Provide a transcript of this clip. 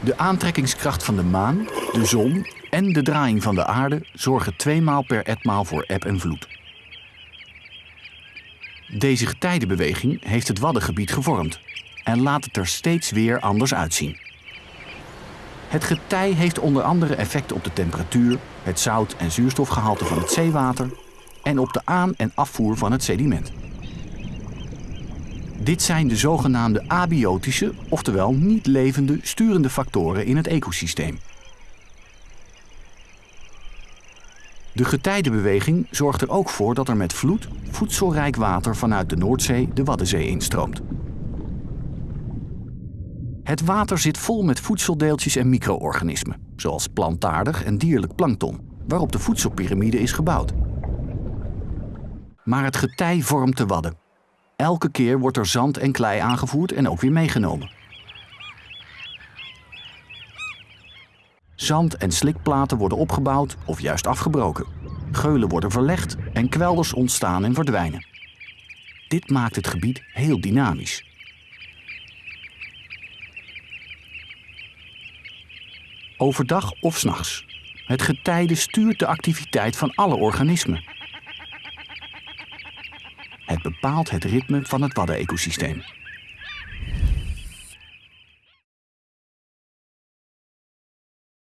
De aantrekkingskracht van de maan, de zon en de draaiing van de aarde zorgen tweemaal per etmaal voor eb en vloed. Deze getijdenbeweging heeft het Waddengebied gevormd en laat het er steeds weer anders uitzien. Het getij heeft onder andere effect op de temperatuur, het zout- en zuurstofgehalte van het zeewater en op de aan- en afvoer van het sediment. Dit zijn de zogenaamde abiotische, oftewel niet levende, sturende factoren in het ecosysteem. De getijdenbeweging zorgt er ook voor dat er met vloed voedselrijk water vanuit de Noordzee de Waddenzee instroomt. Het water zit vol met voedseldeeltjes en micro-organismen, zoals plantaardig en dierlijk plankton, waarop de voedselpyramide is gebouwd. Maar het getij vormt de wadden. Elke keer wordt er zand en klei aangevoerd en ook weer meegenomen. Zand- en slikplaten worden opgebouwd of juist afgebroken. Geulen worden verlegd en kwelders ontstaan en verdwijnen. Dit maakt het gebied heel dynamisch. Overdag of s'nachts. Het getijde stuurt de activiteit van alle organismen. Het bepaalt het ritme van het waddenecosysteem.